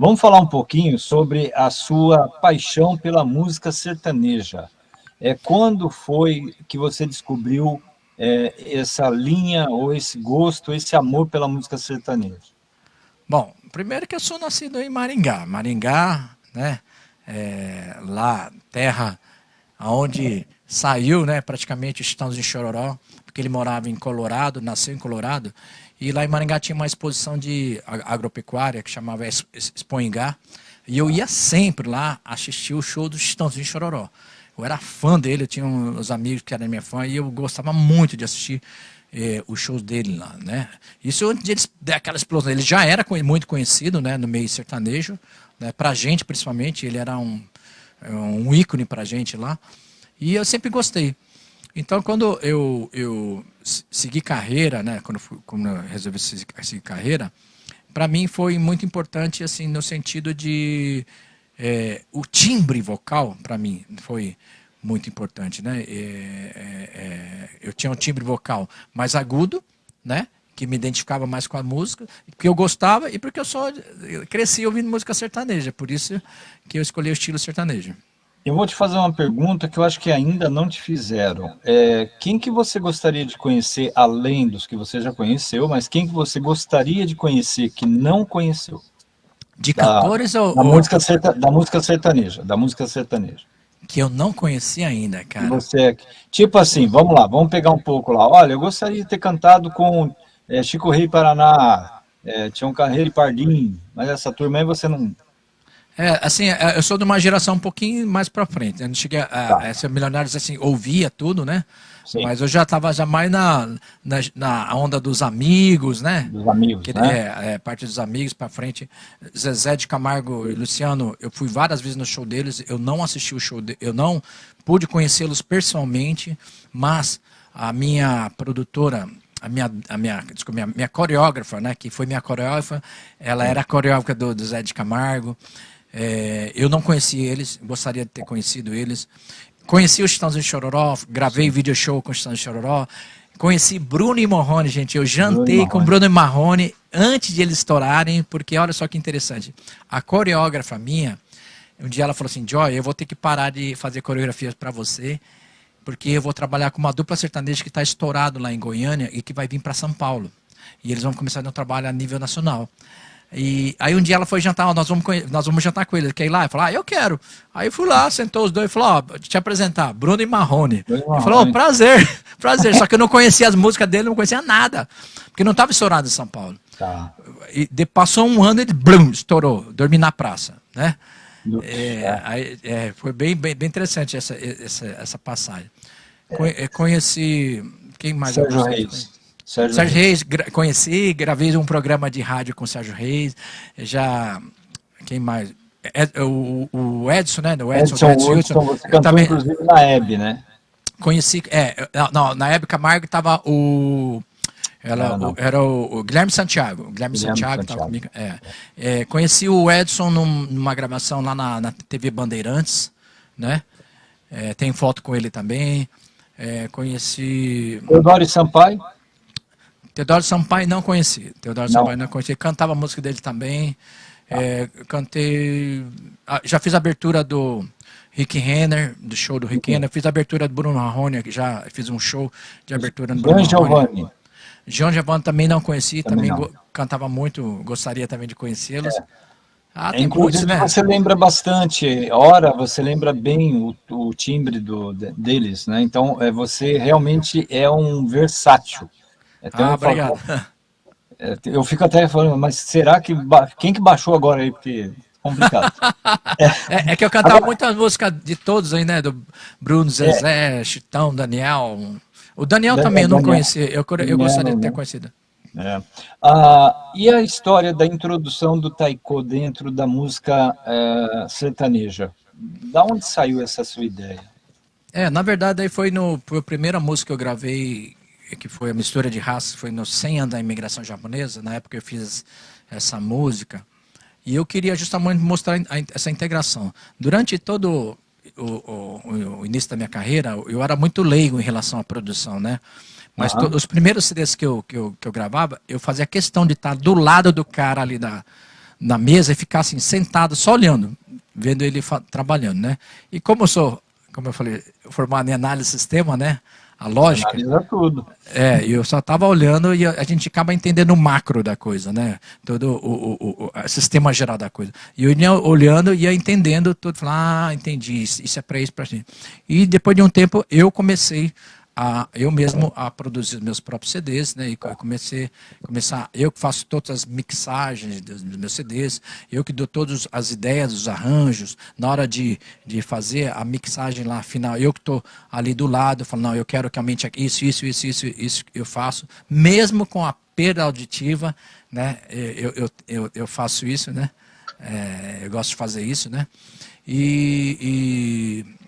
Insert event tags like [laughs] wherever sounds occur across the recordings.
Vamos falar um pouquinho sobre a sua paixão pela música sertaneja. É, quando foi que você descobriu é, essa linha, ou esse gosto, esse amor pela música sertaneja? Bom, primeiro que eu sou nascido em Maringá. Maringá, né, é, lá, terra onde saiu né, praticamente o Chitãozinho Chororó, ele morava em Colorado, nasceu em Colorado, e lá em Maringá tinha uma exposição de agropecuária que chamava Expoingá, e eu ia sempre lá assistir o show do Chitãozinho Chororó. Eu era fã dele, eu tinha uns amigos que eram minha fã e eu gostava muito de assistir eh, os shows dele lá, né? Isso antes de eles aquela explosão. Ele já era muito conhecido, né, no meio sertanejo, né, pra gente principalmente, ele era um, um ícone pra gente lá. E eu sempre gostei. Então, quando eu, eu segui carreira, né, quando, fui, quando eu resolvi seguir carreira, para mim foi muito importante, assim, no sentido de é, o timbre vocal, para mim, foi muito importante. Né? É, é, é, eu tinha um timbre vocal mais agudo, né? que me identificava mais com a música, porque eu gostava e porque eu só cresci ouvindo música sertaneja, por isso que eu escolhi o estilo sertanejo. Eu vou te fazer uma pergunta que eu acho que ainda não te fizeram. É, quem que você gostaria de conhecer, além dos que você já conheceu, mas quem que você gostaria de conhecer que não conheceu? De cantores da, ou... Da música, serta, da música sertaneja, da música sertaneja. Que eu não conheci ainda, cara. Você, é tipo assim, vamos lá, vamos pegar um pouco lá. Olha, eu gostaria de ter cantado com é, Chico Rei Paraná, é, Tião Carreiro e Pardim, mas essa turma aí você não... É, assim, é, eu sou de uma geração um pouquinho mais para frente. Eu não cheguei a, tá. a ser milionários assim, ouvia tudo, né? Sim. Mas eu já estava já mais na, na, na, onda dos amigos, né? Dos amigos, que, né? É, é, parte dos amigos para frente. Zezé de Camargo e Luciano, eu fui várias vezes no show deles, eu não assisti o show, de, eu não pude conhecê-los pessoalmente, mas a minha produtora, a minha, a minha, desculpa, minha, minha coreógrafa, né, que foi minha coreógrafa, ela era a coreógrafa do, do Zé de Camargo. É, eu não conheci eles, gostaria de ter conhecido eles. Conheci o Chitãozinho Chororó, gravei video show com o Chitãozinho Chororó. Conheci Bruno e Marrone, gente. Eu jantei Bruno com Bruno e Marrone antes de eles estourarem, porque olha só que interessante. A coreógrafa minha, um dia ela falou assim: Joy, eu vou ter que parar de fazer coreografias para você, porque eu vou trabalhar com uma dupla sertaneja que está estourado lá em Goiânia e que vai vir para São Paulo. E eles vão começar um trabalho a nível nacional. E aí um dia ela foi jantar, nós vamos, nós vamos jantar com ele, quer ir lá? Eu falei, ah, eu quero. Aí eu fui lá, sentou os dois e falou, ó, oh, te apresentar, Bruno e Marrone. Ele falou, oh, prazer, [laughs] prazer. Só que eu não conhecia as músicas dele, não conhecia nada. Porque não estava estourado em São Paulo. Tá. E de, passou um ano e ele blum, estourou, dormi na praça, né? É, aí, é, foi bem, bem, bem interessante essa, essa, essa passagem. É. Conheci. Quem mais? Sérgio Reis. Sérgio, Sérgio Reis, conheci, gravei um programa de rádio com o Sérgio Reis. Já. Quem mais? Ed, o, o, Edson, né? O Edson, Edson, Edson, Edson você também, inclusive na Hebe, né? Conheci, é, não, na Hebe Camargo estava o, ela, não, não. era o, o, Guilherme Santiago. O Guilherme, Guilherme Santiago estava comigo. É. É, conheci o Edson num, numa gravação lá na, na TV Bandeirantes, né? É, tem foto com ele também. É, conheci. Teodoro Sampaio? Teodoro Sampaio não conheci. Teodoro não. Sampaio não conheci. Cantava a música dele também. Ah. É, cantei. Ah, já fiz a abertura do Rick Renner, do show do Rick Renner. Fiz a abertura do Bruno Marrone, que já fiz um show de abertura no Bruno Giovanni. João Giovanni também não conheci, também, também não. cantava muito, gostaria também de conhecê-los. É. Ah, é, inclusive, né? você lembra bastante, hora você lembra bem o, o timbre do, deles, né? Então, é, você realmente é um versátil. Então, ah, eu obrigado. Falo, é, eu fico até falando, mas será que... Quem que baixou agora aí? Porque complicado. [laughs] é. É, é, que eu cantava agora, muitas músicas de todos aí, né? Do Bruno, Zezé, é. Chitão, Daniel. O Daniel, Daniel também eu não Daniel, conhecia, eu, eu gostaria de ter conhecido. É. Ah, e a história da introdução do taiko dentro da música é, sertaneja? Da onde saiu essa sua ideia? É, na verdade, aí foi no a primeira música que eu gravei que foi a mistura de raças, foi no 100 anos da imigração japonesa, na época eu fiz essa música, e eu queria justamente mostrar essa integração. Durante todo o, o, o início da minha carreira, eu era muito leigo em relação à produção, né? Mas uhum. os primeiros CDs que eu, que, eu, que eu gravava, eu fazia questão de estar do lado do cara ali da, na mesa e ficar assim, sentado, só olhando, vendo ele trabalhando, né? E como eu sou, como eu falei, formado em análise de sistema, né? A lógica. Analisa tudo. É, eu só estava olhando e a, gente acaba entendendo o macro da coisa, né? Todo o, o, o, o sistema geral da coisa. E eu ia olhando e ia entendendo tudo. Falar, ah, entendi, isso é para isso, para isso. E depois de um tempo eu comecei a, eu mesmo a produzir meus próprios CDs, né? E comecei começar, eu que faço todas as mixagens dos, meus CDs, eu que dou todas as ideias, os arranjos, na hora de, de fazer a mixagem lá final, eu que estou ali do lado, falo, não, eu quero que aumente isso, isso, isso, isso, isso eu faço, mesmo com a perda auditiva, né? Eu, eu, eu, eu faço isso, né? É, eu gosto de fazer isso, né? e, e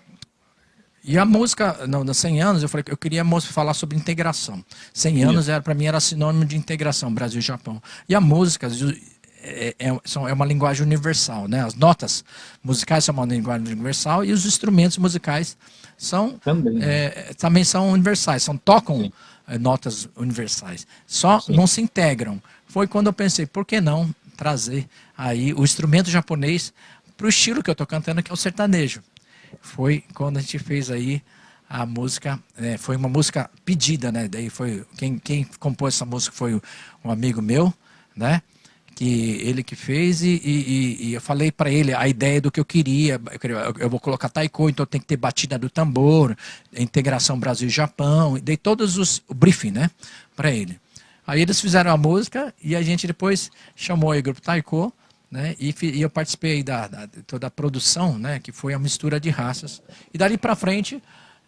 e a música, não, nos 100 anos, eu falei que eu queria falar sobre integração. 100 anos era para mim era sinônimo de integração, Brasil e Japão. E a música é, é, é, uma linguagem universal, né? As notas musicais são uma linguagem universal e os instrumentos musicais são também, é, também são universais, são tocam é, notas universais. Só Sim. não se integram. Foi quando eu pensei, por que não trazer aí o instrumento japonês para o estilo que eu estou cantando, que é o sertanejo foi quando a gente fez aí a música, é, foi uma música pedida, né? Daí foi quem, quem compôs essa música foi um amigo meu, né? Que ele que fez e, e, e eu falei para ele a ideia do que eu queria. Eu, vou colocar taiko, então tem que ter batida do tambor, integração Brasil e Japão. Dei todos os o briefing, né? Para ele. Aí eles fizeram a música e a gente depois chamou o grupo taiko né? E, e, eu participei da, da, toda a produção, né? que foi a mistura de raças. E dali para frente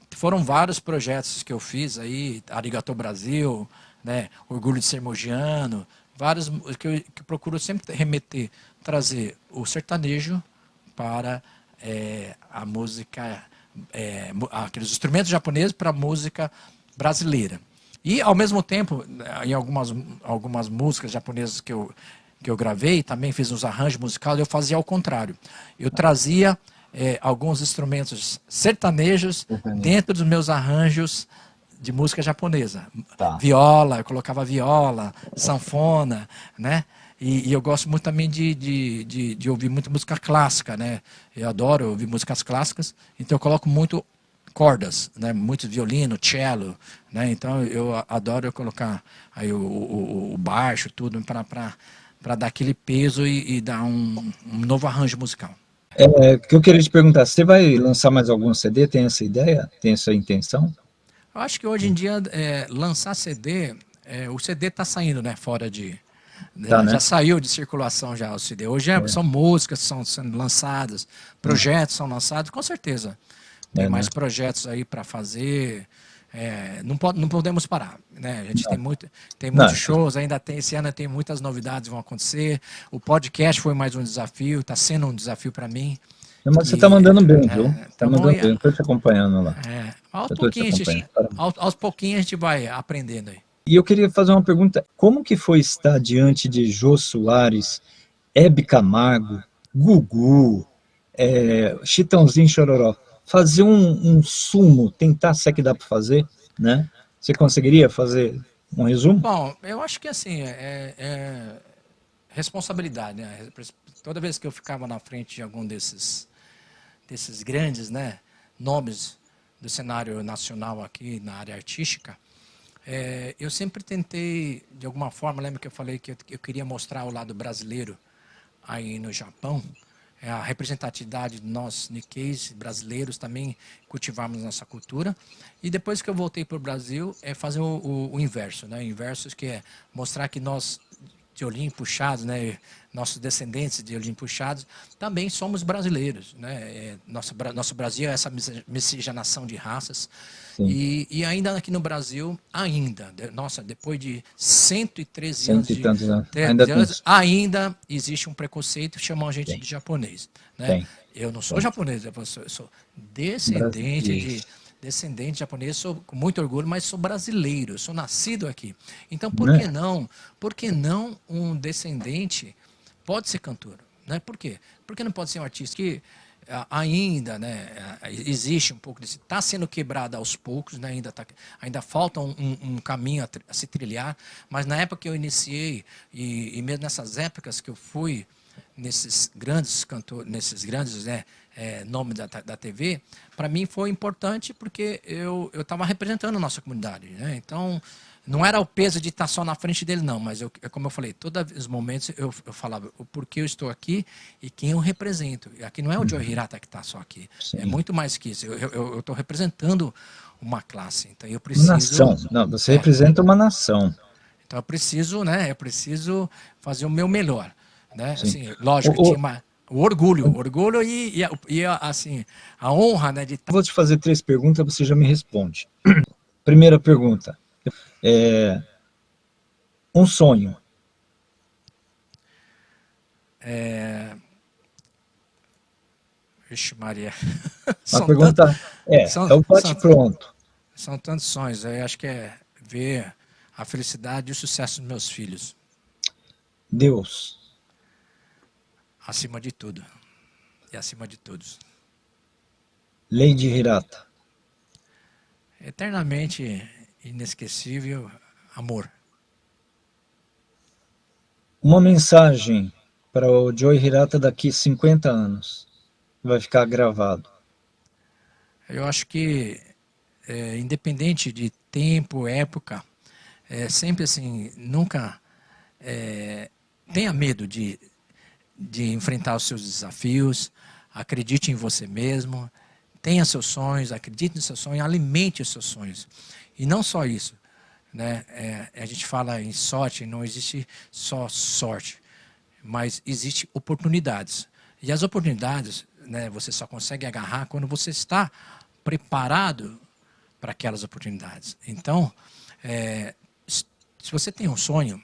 foram vários projetos que eu fiz aí, Arigato Brasil, né? Orgulho de Ser Mogiano, vários que eu, que eu procuro sempre remeter, trazer o sertanejo para é, a música, é, aqueles instrumentos japoneses para a música brasileira. E, ao mesmo tempo, em algumas, algumas músicas japonesas que eu que eu gravei, também fiz uns arranjos musicais, eu fazia ao contrário. Eu trazia é, alguns instrumentos sertanejos dentro dos meus arranjos de música japonesa. Tá. Viola, eu colocava viola, sanfona, né? E, e, eu gosto muito também de, de, de, de, ouvir muita música clássica, né? Eu adoro ouvir músicas clássicas, então eu coloco muito cordas, né? Muito violino, cello, né? Então eu adoro colocar aí o, o, o baixo, tudo para para dar aquele peso e, e dar um, um, novo arranjo musical. É, que eu queria te perguntar, você vai lançar mais algum CD? Tem essa ideia? Tem essa intenção? Eu acho que hoje em dia, é, lançar CD, é, o CD está saindo né, fora de... Né, tá, né? Já saiu de circulação já o CD. Hoje é, é. são músicas são sendo lançadas, projetos são lançados, com certeza. Tem é, mais né? projetos aí para fazer, é, não, pode, não podemos parar. Né? A gente não. tem, muito, tem muitos não. shows, ainda tem, esse ano tem muitas novidades vão acontecer. O podcast foi mais um desafio, está sendo um desafio para mim. Mas você está mandando bem, é, viu? Está mandando bem, estou te acompanhando lá. É, aos, pouquinhos, gente, aos, aos pouquinhos a gente vai aprendendo aí. E eu queria fazer uma pergunta, como que foi estar diante de Jô Soares, Hebe Camargo, Gugu, é, Chitãozinho Chororó? Fazer um, um sumo, tentar se é que dá para fazer, né? Você conseguiria fazer um resumo? Bom, eu acho que assim, é, é responsabilidade, né? Toda vez que eu ficava na frente de algum desses, desses grandes né, nomes do cenário nacional aqui na área artística, é, eu sempre tentei, de alguma forma, lembra que eu falei que eu, eu queria mostrar o lado brasileiro aí no Japão, é a representatividade de nós, Nikkeis, brasileiros, também cultivarmos nossa cultura. E depois que eu voltei para o Brasil, é fazer o, o, o inverso, né? O inverso que é mostrar que nós, de olhinho puxados, né? nossos descendentes de olhinho puxados, também somos brasileiros. Né? É, nosso, nosso Brasil é essa miscigenação de raças. E, e, ainda aqui no Brasil, ainda, nossa, depois de 113 anos, de, tantos, né? ainda, anos ainda, existe um preconceito, chamam a gente de japonês. Né? Eu não sou japonês, eu sou, eu sou descendente de descendente japonês, sou com muito orgulho, mas sou brasileiro, sou nascido aqui. Então, por né? que não? Por que não um descendente pode ser cantor? Né? Por quê? Por que não pode ser um artista que ainda né, existe um pouco desse, está sendo quebrado aos poucos, né, ainda, tá, ainda falta um, um caminho a, a, se trilhar, mas na época que eu iniciei, e, e, mesmo nessas épocas que eu fui nesses grandes cantores, nesses grandes né, é, nomes da, da TV, para mim foi importante porque eu estava representando a nossa comunidade. Né? Então, não era o peso de estar só na frente dele, não, mas eu, é como eu falei, todos os momentos eu, eu falava o porquê eu estou aqui e quem eu represento. E aqui não é o Joe Hirata que está só aqui, Sim. é muito mais que isso. Eu estou representando uma classe, então eu preciso... Nação, não, você é, representa uma nação. Então eu preciso, né, eu preciso fazer o meu melhor. Né? Assim, lógico, o, tinha uma, o orgulho, o orgulho e, e, e, assim, a honra né, de... Vou te fazer três perguntas, você já me responde. [clears throat] Primeira pergunta, é, um sonho. É... Vixe Maria. [laughs] A pergunta tantos, é, são, é o bate-pronto. São, são tantos sonhos, eu acho que é ver a felicidade e o sucesso dos meus filhos. Deus acima de tudo e acima de todos. Lei de Hirata. Eternamente inesquecível amor. Uma mensagem para o Joy Hirata daqui 50 anos. Vai ficar gravado. Eu acho que, é, independente de tempo, época, é sempre assim, nunca é, tenha medo de de enfrentar os seus desafios, acredite em você mesmo, tenha seus sonhos, acredite nos seus sonhos, alimente os seus sonhos. E não só isso, né? É, a gente fala em sorte, não existe só sorte, mas existe oportunidades. E as oportunidades, né, você só consegue agarrar quando você está preparado para aquelas oportunidades. Então, é, se você tem um sonho,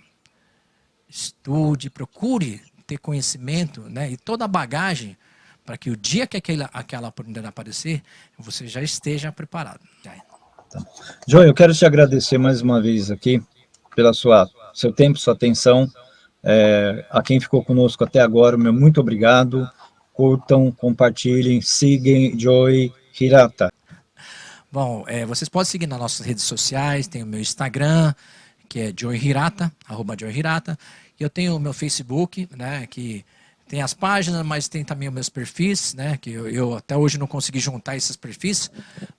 estude, procure ter conhecimento né, e toda a bagagem para que o dia que aquela, aquela oportunidade aparecer, você já esteja preparado. Tá. João, eu quero te agradecer mais uma vez aqui pela sua seu tempo, sua atenção. É, a quem ficou conosco até agora, meu muito obrigado. Curtam, compartilhem, sigam Joy Hirata. Bom, é, vocês podem seguir nas nossas redes sociais, tem o meu Instagram, que é Joy Hirata, arroba Joy Hirata. Eu tenho o meu Facebook, né, que tem as páginas, mas tem também os meus perfis, né, que eu, eu até hoje não consegui juntar esses perfis,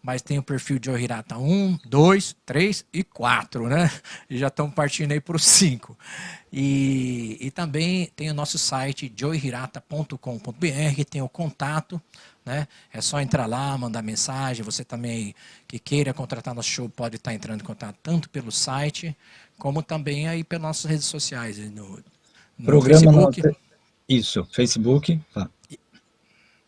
mas tem o perfil de Ohirata 1, 2, 3 e 4, né, [laughs] e já estamos partindo aí para o 5. E, e também tem o nosso site, joyhirata.com.br, tem o contato, né? É só entrar lá, mandar mensagem. Você também que queira contratar nosso show pode estar entrando em contato tanto pelo site como também aí pelas nossas redes sociais, no, no Programa Facebook. No... Isso, Facebook. Tá. E,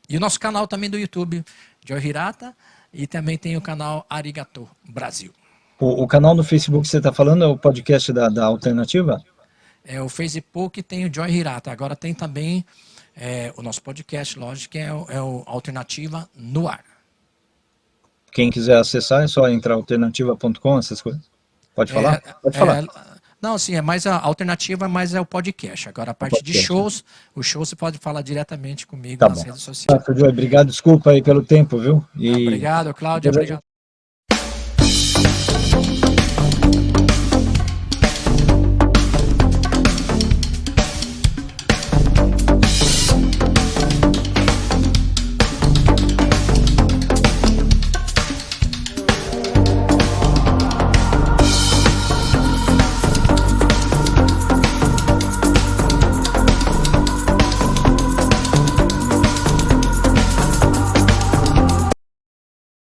e, o nosso canal também do YouTube, Joy Hirata, e também tem o canal Arigato Brasil. O, o canal no Facebook que você está falando é o podcast da, da Alternativa? É, o Facebook tem o Joy Hirata, agora tem também é, o nosso podcast, lógico, que é o, é o Alternativa no Ar. Quem quiser acessar é só entrar alternativa.com, essas coisas? Pode falar? É, Pode falar. Não, sim, é mais a alternativa, mas é o podcast. Agora, a parte de shows, o show você pode falar diretamente comigo tá nas bom. redes sociais. Tá, obrigado, desculpa aí pelo tempo, viu? E... obrigado, Cláudia. Obrigado.